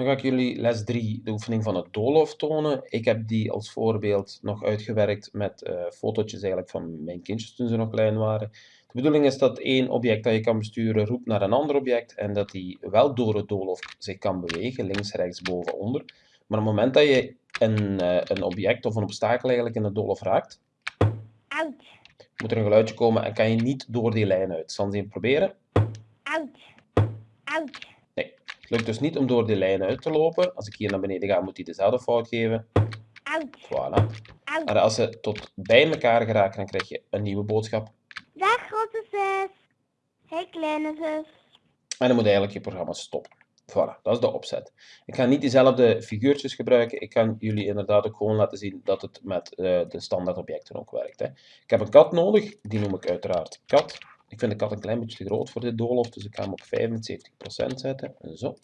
Dan ga ik jullie les 3, de oefening van het doolhof, tonen. Ik heb die als voorbeeld nog uitgewerkt met uh, fotootjes eigenlijk van mijn kindjes toen ze nog klein waren. De bedoeling is dat één object dat je kan besturen roept naar een ander object en dat die wel door het doolhof zich kan bewegen, links, rechts, boven, onder. Maar op het moment dat je een, uh, een object of een obstakel eigenlijk in het doolhof raakt, moet er een geluidje komen en kan je niet door die lijn uit. Zal eens even proberen? Lukt dus niet om door die lijn uit te lopen. Als ik hier naar beneden ga, moet hij dezelfde fout geven. Voilà. Maar als ze tot bij elkaar geraken, dan krijg je een nieuwe boodschap. Dag grote zus. Hey kleine zus. En dan moet eigenlijk je programma stoppen. Voilà, dat is de opzet. Ik ga niet diezelfde figuurtjes gebruiken. Ik kan jullie inderdaad ook gewoon laten zien dat het met uh, de standaard objecten ook werkt. Hè. Ik heb een kat nodig, die noem ik uiteraard kat. Ik vind de kat een klein beetje te groot voor dit doolhof, dus ik ga hem op 75% zetten. Zo.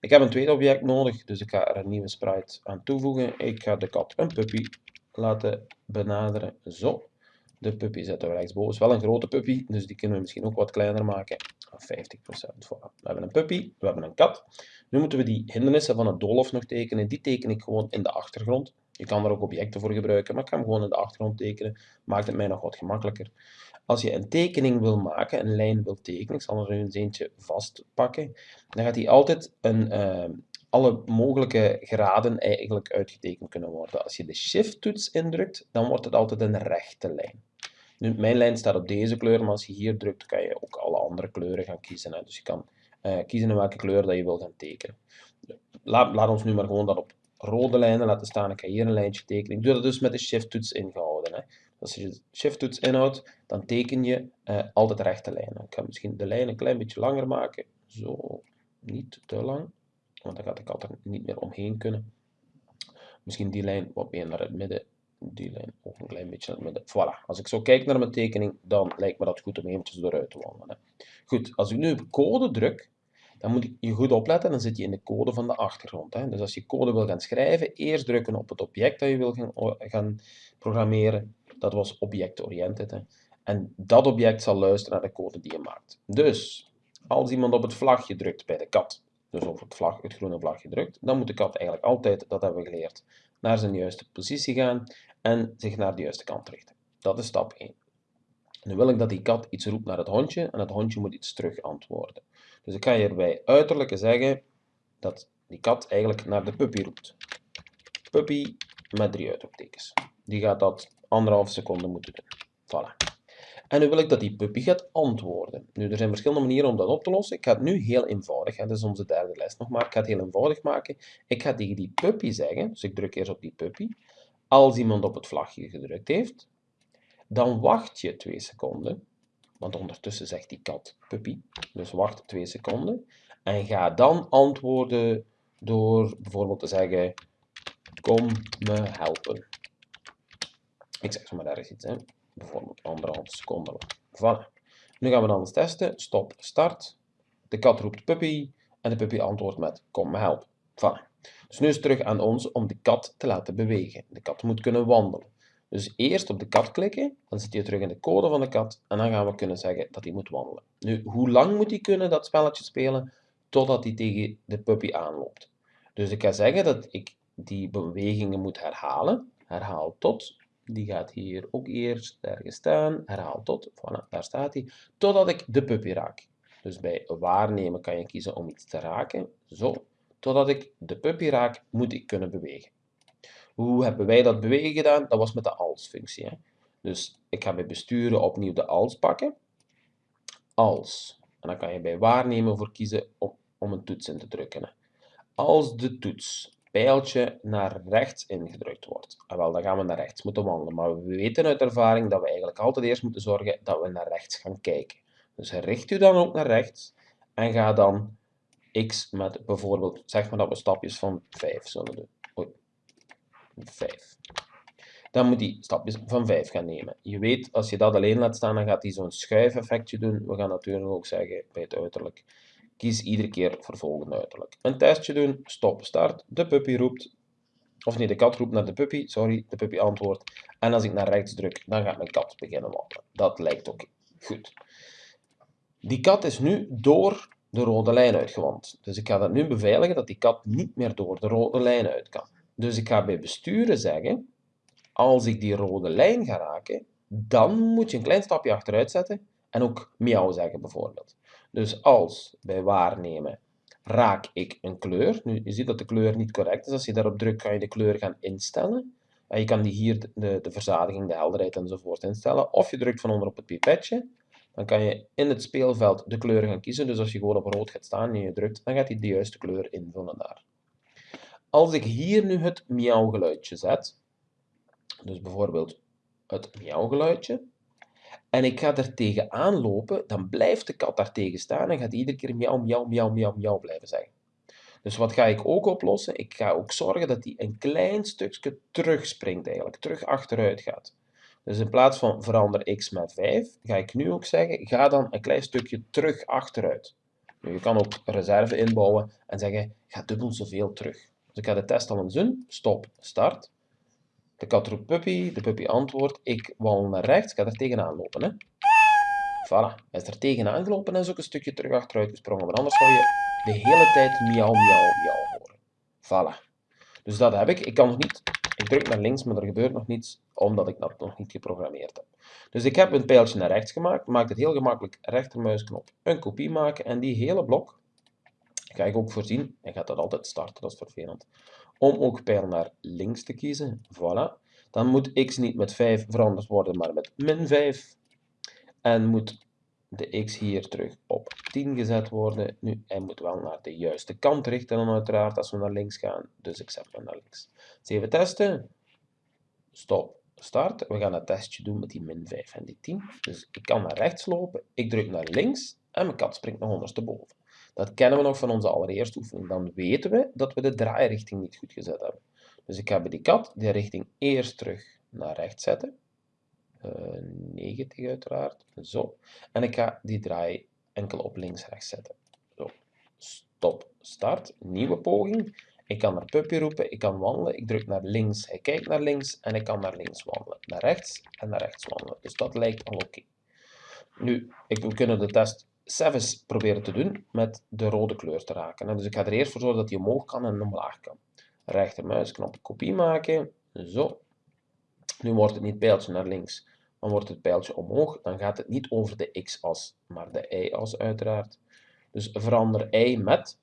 Ik heb een tweede object nodig, dus ik ga er een nieuwe sprite aan toevoegen. Ik ga de kat een puppy laten benaderen. Zo. De puppy zetten we rechtsboven. is wel een grote puppy, dus die kunnen we misschien ook wat kleiner maken. 50%. Voilà. We hebben een puppy, we hebben een kat. Nu moeten we die hindernissen van het doolhof nog tekenen. Die teken ik gewoon in de achtergrond. Je kan er ook objecten voor gebruiken, maar ik ga hem gewoon in de achtergrond tekenen. Maakt het mij nog wat gemakkelijker. Als je een tekening wil maken, een lijn wil tekenen, ik zal er eens eentje vastpakken, dan gaat die altijd een, uh, alle mogelijke graden eigenlijk uitgetekend kunnen worden. Als je de shift-toets indrukt, dan wordt het altijd een rechte lijn. Nu, mijn lijn staat op deze kleur, maar als je hier drukt, kan je ook alle andere kleuren gaan kiezen. Hè. Dus je kan uh, kiezen in welke kleur dat je wil gaan tekenen. Laat, laat ons nu maar gewoon dat op rode lijnen laten staan. Ik ga hier een lijntje tekenen. Ik doe dat dus met de shift-toets ingehouden. Hè. Als je de shift-toets inhoudt, dan teken je uh, altijd rechte lijnen. Ik ga misschien de lijn een klein beetje langer maken. Zo, niet te lang, want dan gaat ik altijd niet meer omheen kunnen. Misschien die lijn wat meer naar het midden die lijn ook een klein beetje naar het midden. Voilà, als ik zo kijk naar mijn tekening, dan lijkt me dat goed om eventjes eruit te wandelen. Goed, als ik nu op code druk, dan moet je goed opletten, dan zit je in de code van de achtergrond. Hè. Dus als je code wil gaan schrijven, eerst drukken op het object dat je wil gaan, gaan programmeren. Dat was object-oriented. En dat object zal luisteren naar de code die je maakt. Dus, als iemand op het vlagje drukt bij de kat, dus op het, vlag, het groene vlagje drukt, dan moet de kat eigenlijk altijd, dat hebben we geleerd, naar zijn juiste positie gaan en zich naar de juiste kant richten. Dat is stap 1. Nu wil ik dat die kat iets roept naar het hondje en het hondje moet iets terug antwoorden. Dus ik ga hierbij uiterlijke zeggen dat die kat eigenlijk naar de puppy roept. Puppy met drie uitroeptekens. Die gaat dat anderhalf seconde moeten doen. Voilà. En nu wil ik dat die puppy gaat antwoorden. Nu, er zijn verschillende manieren om dat op te lossen. Ik ga het nu heel eenvoudig, hè. dat is onze derde les nog maar. Ik ga het heel eenvoudig maken. Ik ga tegen die puppy zeggen, dus ik druk eerst op die puppy. Als iemand op het vlagje gedrukt heeft, dan wacht je twee seconden. Want ondertussen zegt die kat puppy. Dus wacht twee seconden. En ga dan antwoorden door bijvoorbeeld te zeggen: Kom me helpen. Ik zeg maar ergens iets, hè. bijvoorbeeld anderhalf seconde lang. Voilà. Nu gaan we dan eens testen. Stop, start. De kat roept puppy en de puppy antwoordt met: Kom me helpen. Voilà. Dus nu is het terug aan ons om de kat te laten bewegen. De kat moet kunnen wandelen. Dus eerst op de kat klikken, dan zit je terug in de code van de kat en dan gaan we kunnen zeggen dat hij moet wandelen. Nu, hoe lang moet hij kunnen dat spelletje spelen? Totdat hij tegen de puppy aanloopt. Dus ik ga zeggen dat ik die bewegingen moet herhalen. Herhaal tot. Die gaat hier ook eerst ergens staan. Herhaal tot. Voilà, daar staat hij. Totdat ik de puppy raak. Dus bij waarnemen kan je kiezen om iets te raken. Zo. Totdat ik de puppy raak, moet ik kunnen bewegen. Hoe hebben wij dat bewegen gedaan? Dat was met de als-functie. Dus ik ga bij besturen opnieuw de als pakken. Als. En dan kan je bij waarnemen voor kiezen om, om een toets in te drukken. Hè. Als de toets pijltje naar rechts ingedrukt wordt. En wel, dan gaan we naar rechts moeten wandelen. Maar we weten uit ervaring dat we eigenlijk altijd eerst moeten zorgen dat we naar rechts gaan kijken. Dus richt u dan ook naar rechts en ga dan x met bijvoorbeeld, zeg maar dat we stapjes van 5 zullen doen. 5. Dan moet hij stapjes van 5 gaan nemen. Je weet, als je dat alleen laat staan, dan gaat hij zo'n schuifeffectje doen. We gaan natuurlijk ook zeggen bij het uiterlijk. Kies iedere keer voor volgende uiterlijk. Een testje doen, stop, start. De puppy roept, of nee, de kat roept naar de puppy, sorry, de puppy antwoordt. En als ik naar rechts druk, dan gaat mijn kat beginnen wandelen. Dat lijkt ook goed. Die kat is nu door de rode lijn uitgewand. Dus ik ga dat nu beveiligen dat die kat niet meer door de rode lijn uit kan. Dus ik ga bij besturen zeggen, als ik die rode lijn ga raken, dan moet je een klein stapje achteruit zetten en ook miauw zeggen bijvoorbeeld. Dus als bij waarnemen raak ik een kleur, nu je ziet dat de kleur niet correct is, als je daarop drukt kan je de kleur gaan instellen. En je kan hier de, de verzadiging, de helderheid enzovoort instellen. Of je drukt van onder op het pipetje, dan kan je in het speelveld de kleur gaan kiezen. Dus als je gewoon op rood gaat staan en je drukt, dan gaat hij de juiste kleur invullen daar. Als ik hier nu het miauwgeluidje zet, dus bijvoorbeeld het miauwgeluidje, en ik ga er tegenaan lopen, dan blijft de kat daar tegen staan en gaat iedere keer miauw, miauw, miauw, miauw, miauw blijven zeggen. Dus wat ga ik ook oplossen? Ik ga ook zorgen dat hij een klein stukje terugspringt eigenlijk, terug achteruit gaat. Dus in plaats van verander x met 5, ga ik nu ook zeggen, ga dan een klein stukje terug achteruit. Nu, je kan ook reserve inbouwen en zeggen, ga dubbel zoveel terug. Dus ik ga de test al eens doen. Stop, start. De kat roept puppy, de puppy antwoordt, ik wandel naar rechts, ik ga er tegenaan lopen. Hè. Voilà, hij is er tegenaan gelopen en is ook een stukje terug achteruit gesprongen, maar anders zou je de hele tijd miauw, miauw, miauw horen. Voilà. Dus dat heb ik. Ik kan nog niet, ik druk naar links, maar er gebeurt nog niets, omdat ik dat nog niet geprogrammeerd heb. Dus ik heb een pijltje naar rechts gemaakt, maak het heel gemakkelijk rechtermuisknop, een kopie maken en die hele blok ga ik ook voorzien, en gaat dat altijd starten, dat is vervelend, om ook pijl naar links te kiezen. Voilà. Dan moet x niet met 5 veranderd worden, maar met min 5. En moet de x hier terug op 10 gezet worden. Nu, hij moet wel naar de juiste kant richten dan uiteraard als we naar links gaan. Dus ik zet hem naar links. Even testen. Stop. Start. We gaan het testje doen met die min 5 en die 10. Dus ik kan naar rechts lopen. Ik druk naar links en mijn kat springt nog ondersteboven. Dat kennen we nog van onze allereerste oefening. Dan weten we dat we de draairichting niet goed gezet hebben. Dus ik ga bij die kat de richting eerst terug naar rechts zetten. Uh, eh, 90 uiteraard. Zo. En ik ga die draai enkel op links-rechts zetten. Zo. Stop. Start. Nieuwe poging. Ik kan naar puppy roepen. Ik kan wandelen. Ik druk naar links. Hij kijkt naar links. En ik kan naar links wandelen. Naar rechts en naar rechts wandelen. Dus dat lijkt al oké. Nu, ik, we kunnen de test Sevis proberen te doen met de rode kleur te raken. Dus ik ga er eerst voor zorgen dat hij omhoog kan en omlaag kan. Rechtermuisknop kopie maken. Zo. Nu wordt het niet pijltje naar links, maar wordt het pijltje omhoog. Dan gaat het niet over de x-as, maar de y-as uiteraard. Dus verander y met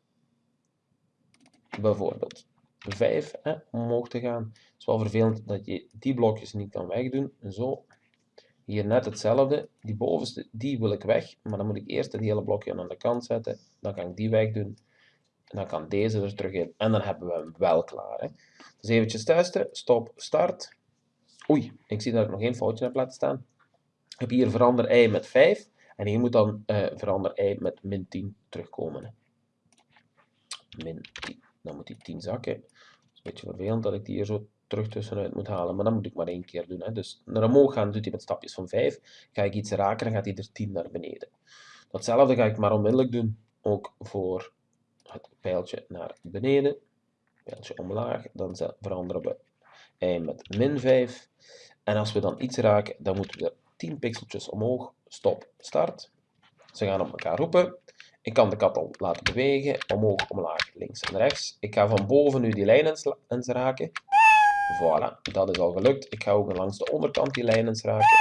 bijvoorbeeld 5 hè, om omhoog te gaan. Het is wel vervelend dat je die blokjes niet kan wegdoen. Zo. Hier net hetzelfde. Die bovenste, die wil ik weg. Maar dan moet ik eerst het hele blokje aan de kant zetten. Dan kan ik die wegdoen. En dan kan deze er terug in. En dan hebben we hem wel klaar. Hè. Dus eventjes testen. Stop, start. Oei, ik zie dat ik nog geen foutje heb laten staan. Ik heb hier verander i met 5. En hier moet dan uh, verander i met min 10 terugkomen. Min 10. Dan moet die 10 zakken. Het is een beetje vervelend dat ik die hier zo terug tussenuit moet halen. Maar dat moet ik maar één keer doen. Hè. Dus naar omhoog gaan doet hij met stapjes van 5. Ga ik iets raken, dan gaat hij er 10 naar beneden. Datzelfde ga ik maar onmiddellijk doen. Ook voor het pijltje naar beneden. Pijltje omlaag. Dan veranderen we y met min 5. En als we dan iets raken, dan moeten we er 10 pixeltjes omhoog. Stop, start. Ze gaan op elkaar roepen. Ik kan de kat al laten bewegen. Omhoog, omlaag, links en rechts. Ik ga van boven nu die lijn eens raken. Voilà, dat is al gelukt. Ik ga ook langs de onderkant die lijn eens raken.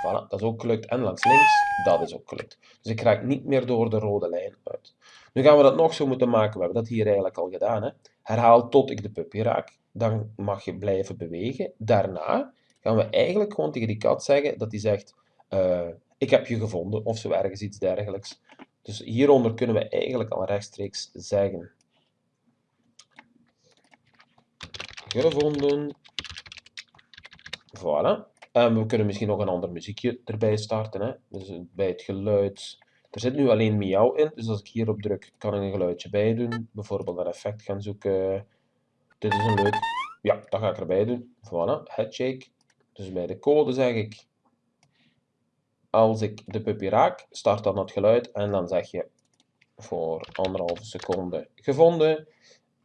Voilà, dat is ook gelukt. En langs links, dat is ook gelukt. Dus ik raak niet meer door de rode lijn uit. Nu gaan we dat nog zo moeten maken. We hebben dat hier eigenlijk al gedaan. Hè? Herhaal tot ik de puppy raak. Dan mag je blijven bewegen. Daarna gaan we eigenlijk gewoon tegen die kat zeggen dat hij zegt, uh, ik heb je gevonden, of zo ergens iets dergelijks. Dus hieronder kunnen we eigenlijk al rechtstreeks zeggen, gevonden. Voilà. En we kunnen misschien nog een ander muziekje erbij starten. Hè? Dus bij het geluid. Er zit nu alleen miauw in, dus als ik hierop druk, kan ik een geluidje bij doen. Bijvoorbeeld een effect gaan zoeken. Dit is een leuk. Ja, dat ga ik erbij doen. Voilà, headshake. Dus bij de code zeg ik, als ik de puppy raak, start dan het geluid en dan zeg je voor anderhalve seconde gevonden.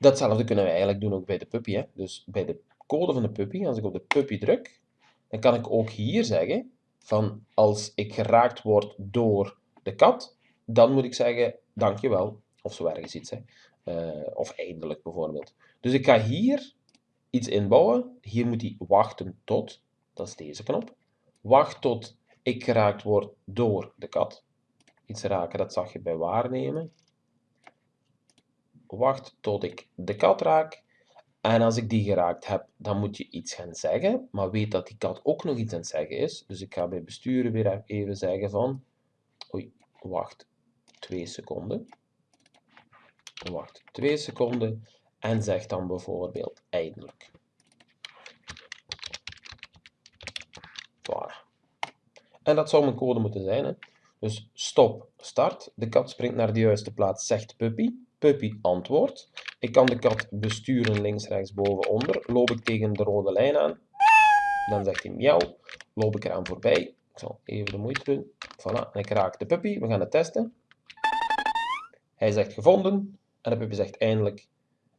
Datzelfde kunnen we eigenlijk doen ook bij de puppy. Hè? Dus bij de code van de puppy, als ik op de puppy druk, dan kan ik ook hier zeggen van als ik geraakt word door de kat, dan moet ik zeggen dankjewel, of zo ergens iets. Hè. Eh, of eindelijk bijvoorbeeld. Dus ik ga hier iets inbouwen. Hier moet hij wachten tot, dat is deze knop. Wacht tot ik geraakt word door de kat. Iets raken, dat zag je bij waarnemen. Wacht tot ik de kat raak. En als ik die geraakt heb, dan moet je iets gaan zeggen. Maar weet dat die kat ook nog iets aan het zeggen is. Dus ik ga bij besturen weer even zeggen van... Oei, wacht twee seconden. Wacht twee seconden. En zeg dan bijvoorbeeld eindelijk. Voilà. En dat zou mijn code moeten zijn. Hè? Dus stop, start. De kat springt naar de juiste plaats, zegt puppy. Puppy antwoordt. Ik kan de kat besturen links, rechts, boven, onder. Loop ik tegen de rode lijn aan, dan zegt hij miauw. Loop ik eraan voorbij. Ik zal even de moeite doen. Voilà, en ik raak de puppy. We gaan het testen. Hij zegt gevonden. En de puppy zegt eindelijk.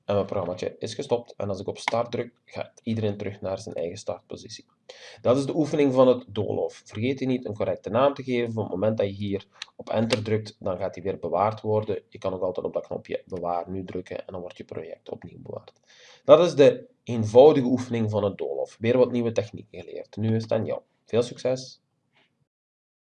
En mijn programma is gestopt. En als ik op start druk, gaat iedereen terug naar zijn eigen startpositie. Dat is de oefening van het doolhof. Vergeet niet een correcte naam te geven. Op het moment dat je hier op enter drukt, dan gaat hij weer bewaard worden. Je kan ook altijd op dat knopje bewaar nu drukken en dan wordt je project opnieuw bewaard. Dat is de eenvoudige oefening van het doolhof. Weer wat nieuwe technieken geleerd. Nu is het aan jou. Veel succes!